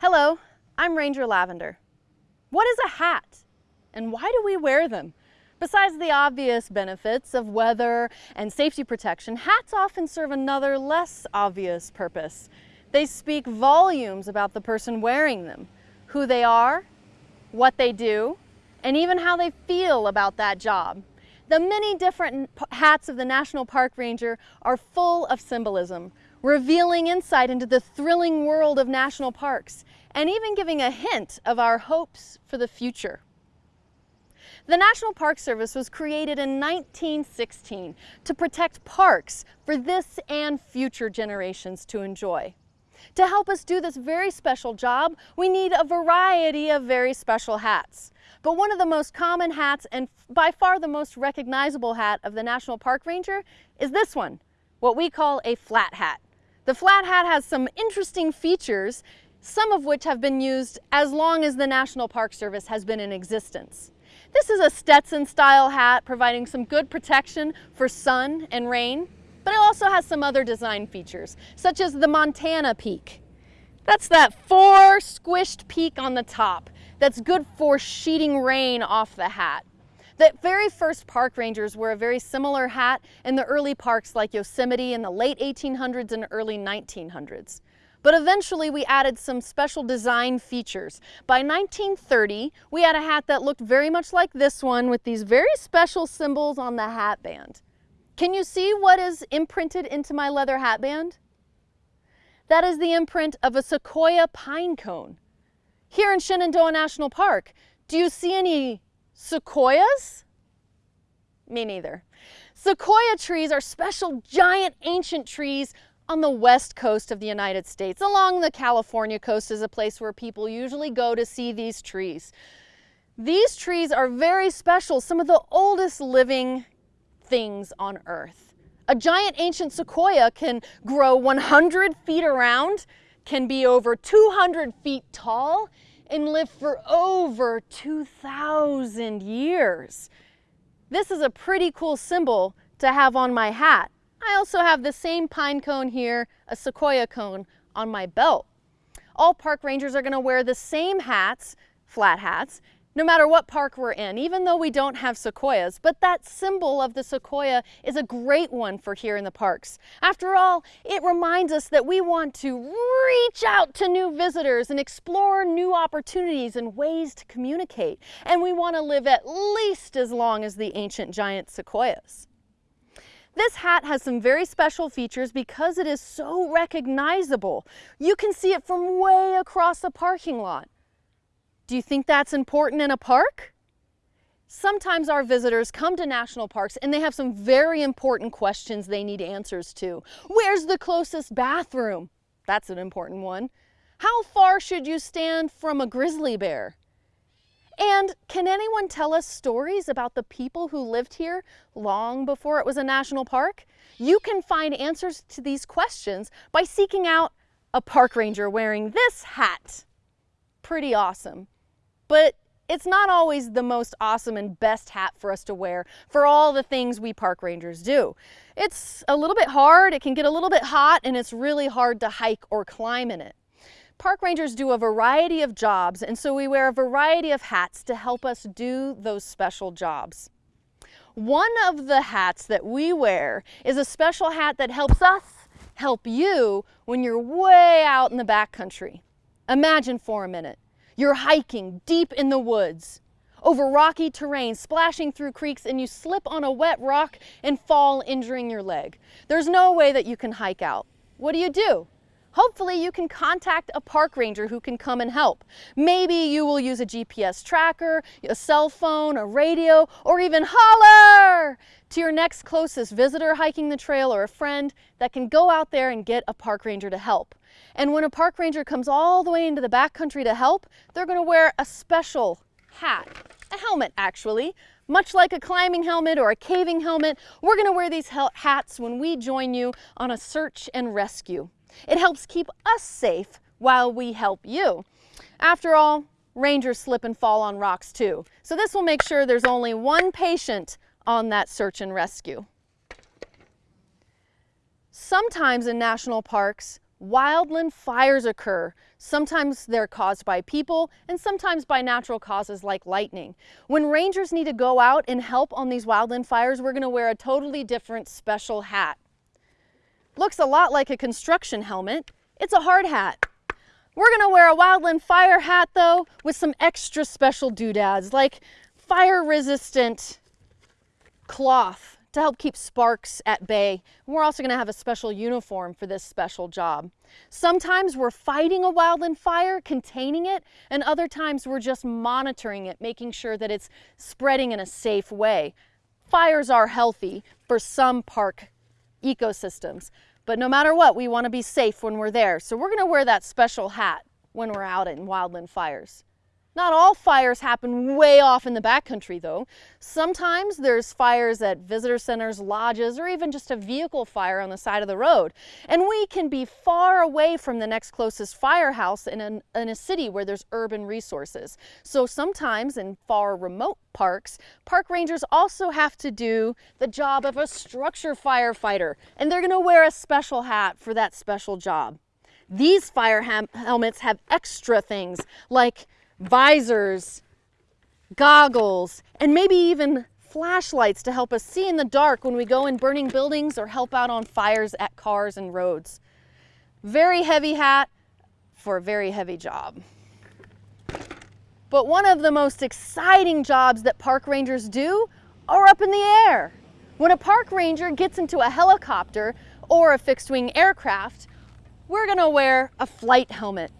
Hello, I'm Ranger Lavender. What is a hat and why do we wear them? Besides the obvious benefits of weather and safety protection, hats often serve another less obvious purpose. They speak volumes about the person wearing them, who they are, what they do, and even how they feel about that job. The many different hats of the National Park Ranger are full of symbolism, revealing insight into the thrilling world of national parks, and even giving a hint of our hopes for the future. The National Park Service was created in 1916 to protect parks for this and future generations to enjoy. To help us do this very special job, we need a variety of very special hats. But one of the most common hats and by far the most recognizable hat of the National Park Ranger is this one, what we call a flat hat. The flat hat has some interesting features, some of which have been used as long as the National Park Service has been in existence. This is a Stetson style hat providing some good protection for sun and rain, but it also has some other design features, such as the Montana peak. That's that four squished peak on the top that's good for sheeting rain off the hat. The very first park rangers wore a very similar hat in the early parks like Yosemite in the late 1800s and early 1900s. But eventually we added some special design features. By 1930, we had a hat that looked very much like this one with these very special symbols on the hat band. Can you see what is imprinted into my leather hat band? That is the imprint of a sequoia pine cone. Here in Shenandoah National Park, do you see any sequoias? Me neither. Sequoia trees are special giant ancient trees on the west coast of the United States. Along the California coast is a place where people usually go to see these trees. These trees are very special, some of the oldest living things on earth. A giant ancient sequoia can grow 100 feet around, can be over 200 feet tall, and live for over 2,000 years. This is a pretty cool symbol to have on my hat. I also have the same pine cone here, a sequoia cone, on my belt. All park rangers are gonna wear the same hats, flat hats, no matter what park we're in, even though we don't have sequoias. But that symbol of the sequoia is a great one for here in the parks. After all, it reminds us that we want to reach out to new visitors and explore new opportunities and ways to communicate. And we want to live at least as long as the ancient giant sequoias. This hat has some very special features because it is so recognizable. You can see it from way across the parking lot. Do you think that's important in a park? Sometimes our visitors come to national parks and they have some very important questions they need answers to. Where's the closest bathroom? That's an important one. How far should you stand from a grizzly bear? And can anyone tell us stories about the people who lived here long before it was a national park? You can find answers to these questions by seeking out a park ranger wearing this hat. Pretty awesome. But it's not always the most awesome and best hat for us to wear for all the things we park rangers do. It's a little bit hard, it can get a little bit hot, and it's really hard to hike or climb in it. Park rangers do a variety of jobs, and so we wear a variety of hats to help us do those special jobs. One of the hats that we wear is a special hat that helps us help you when you're way out in the backcountry. Imagine for a minute, you're hiking deep in the woods over rocky terrain, splashing through creeks, and you slip on a wet rock and fall, injuring your leg. There's no way that you can hike out. What do you do? Hopefully you can contact a park ranger who can come and help. Maybe you will use a GPS tracker, a cell phone, a radio, or even holler to your next closest visitor hiking the trail or a friend that can go out there and get a park ranger to help. And when a park ranger comes all the way into the backcountry to help, they're gonna wear a special hat, a helmet actually, much like a climbing helmet or a caving helmet, we're gonna wear these hats when we join you on a search and rescue. It helps keep us safe while we help you. After all, rangers slip and fall on rocks too. So this will make sure there's only one patient on that search and rescue. Sometimes in national parks, wildland fires occur. Sometimes they're caused by people and sometimes by natural causes like lightning. When rangers need to go out and help on these wildland fires, we're gonna wear a totally different special hat. Looks a lot like a construction helmet. It's a hard hat. We're gonna wear a wildland fire hat though with some extra special doodads like fire resistant cloth to help keep sparks at bay. We're also to have a special uniform for this special job. Sometimes we're fighting a wildland fire, containing it, and other times we're just monitoring it, making sure that it's spreading in a safe way. Fires are healthy for some park ecosystems, but no matter what, we want to be safe when we're there. So we're going to wear that special hat when we're out in wildland fires. Not all fires happen way off in the backcountry though. Sometimes there's fires at visitor centers, lodges, or even just a vehicle fire on the side of the road. And we can be far away from the next closest firehouse in, an, in a city where there's urban resources. So sometimes in far remote parks, park rangers also have to do the job of a structure firefighter. And they're gonna wear a special hat for that special job. These fire helmets have extra things like visors, goggles, and maybe even flashlights to help us see in the dark when we go in burning buildings or help out on fires at cars and roads. Very heavy hat for a very heavy job. But one of the most exciting jobs that park rangers do are up in the air. When a park ranger gets into a helicopter or a fixed wing aircraft, we're gonna wear a flight helmet.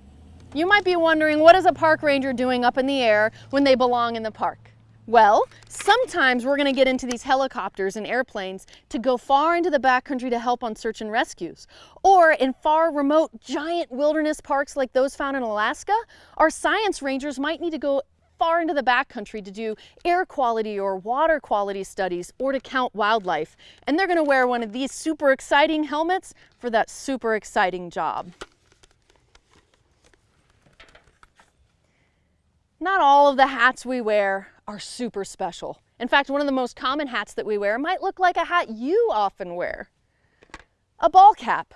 You might be wondering, what is a park ranger doing up in the air when they belong in the park? Well, sometimes we're going to get into these helicopters and airplanes to go far into the backcountry to help on search and rescues. Or in far remote giant wilderness parks like those found in Alaska, our science rangers might need to go far into the backcountry to do air quality or water quality studies or to count wildlife. And they're going to wear one of these super exciting helmets for that super exciting job. Not all of the hats we wear are super special. In fact, one of the most common hats that we wear might look like a hat you often wear. A ball cap.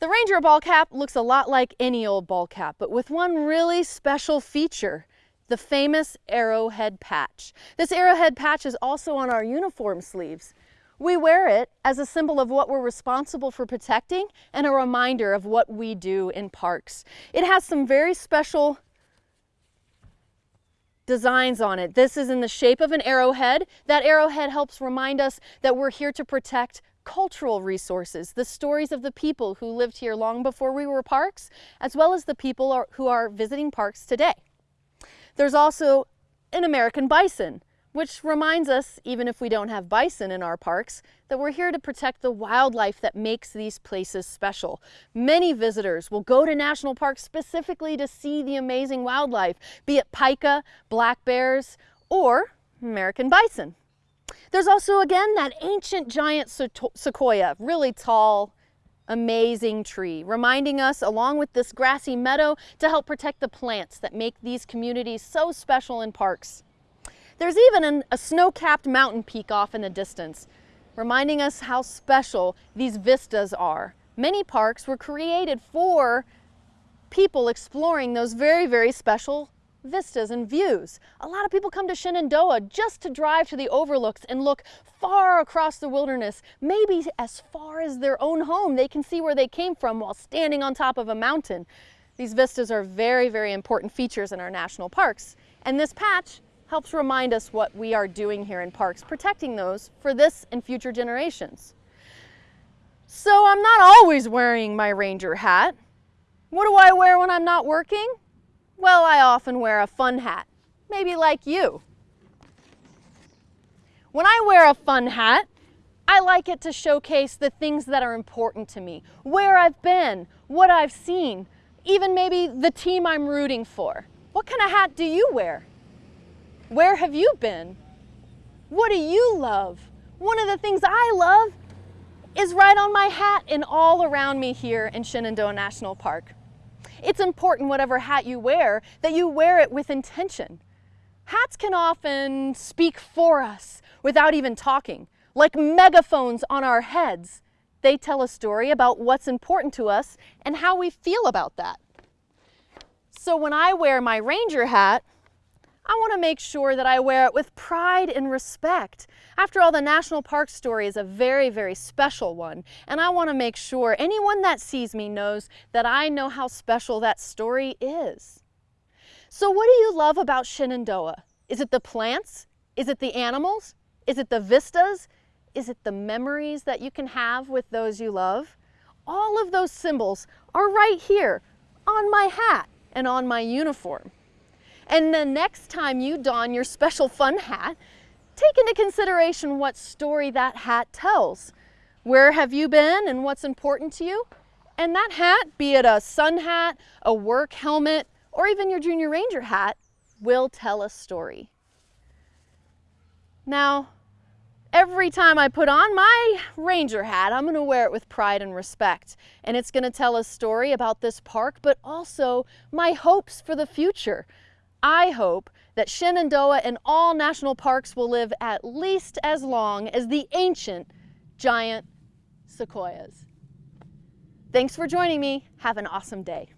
The Ranger ball cap looks a lot like any old ball cap, but with one really special feature, the famous arrowhead patch. This arrowhead patch is also on our uniform sleeves. We wear it as a symbol of what we're responsible for protecting and a reminder of what we do in parks. It has some very special designs on it. This is in the shape of an arrowhead. That arrowhead helps remind us that we're here to protect cultural resources, the stories of the people who lived here long before we were parks, as well as the people who are visiting parks today. There's also an American bison, which reminds us, even if we don't have bison in our parks, that we're here to protect the wildlife that makes these places special. Many visitors will go to national parks specifically to see the amazing wildlife, be it pika, black bears, or American bison. There's also, again, that ancient giant sequoia, really tall, amazing tree, reminding us, along with this grassy meadow, to help protect the plants that make these communities so special in parks. There's even an, a snow-capped mountain peak off in the distance, reminding us how special these vistas are. Many parks were created for people exploring those very, very special vistas and views. A lot of people come to Shenandoah just to drive to the overlooks and look far across the wilderness, maybe as far as their own home. They can see where they came from while standing on top of a mountain. These vistas are very, very important features in our national parks. And this patch helps remind us what we are doing here in parks, protecting those for this and future generations. So I'm not always wearing my ranger hat. What do I wear when I'm not working? Well, I often wear a fun hat, maybe like you. When I wear a fun hat, I like it to showcase the things that are important to me, where I've been, what I've seen, even maybe the team I'm rooting for. What kind of hat do you wear? Where have you been? What do you love? One of the things I love is right on my hat and all around me here in Shenandoah National Park. It's important, whatever hat you wear, that you wear it with intention. Hats can often speak for us without even talking, like megaphones on our heads. They tell a story about what's important to us and how we feel about that. So when I wear my ranger hat, I want to make sure that I wear it with pride and respect. After all, the National Park story is a very, very special one, and I want to make sure anyone that sees me knows that I know how special that story is. So what do you love about Shenandoah? Is it the plants? Is it the animals? Is it the vistas? Is it the memories that you can have with those you love? All of those symbols are right here on my hat and on my uniform. And the next time you don your special fun hat, take into consideration what story that hat tells. Where have you been and what's important to you? And that hat, be it a sun hat, a work helmet, or even your Junior Ranger hat, will tell a story. Now, every time I put on my ranger hat, I'm going to wear it with pride and respect. And it's going to tell a story about this park, but also my hopes for the future. I hope that Shenandoah and all national parks will live at least as long as the ancient giant sequoias. Thanks for joining me. Have an awesome day.